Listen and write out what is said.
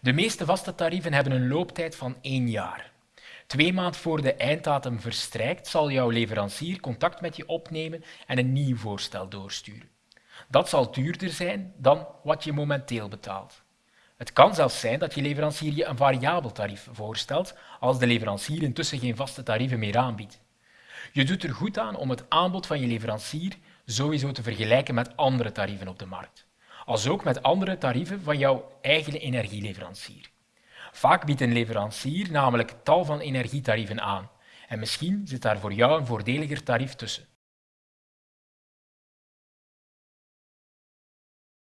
De meeste vaste tarieven hebben een looptijd van één jaar. Twee maanden voor de einddatum verstrijkt zal jouw leverancier contact met je opnemen en een nieuw voorstel doorsturen. Dat zal duurder zijn dan wat je momenteel betaalt. Het kan zelfs zijn dat je leverancier je een variabel tarief voorstelt als de leverancier intussen geen vaste tarieven meer aanbiedt. Je doet er goed aan om het aanbod van je leverancier sowieso te vergelijken met andere tarieven op de markt, als ook met andere tarieven van jouw eigen energieleverancier. Vaak biedt een leverancier namelijk tal van energietarieven aan en misschien zit daar voor jou een voordeliger tarief tussen.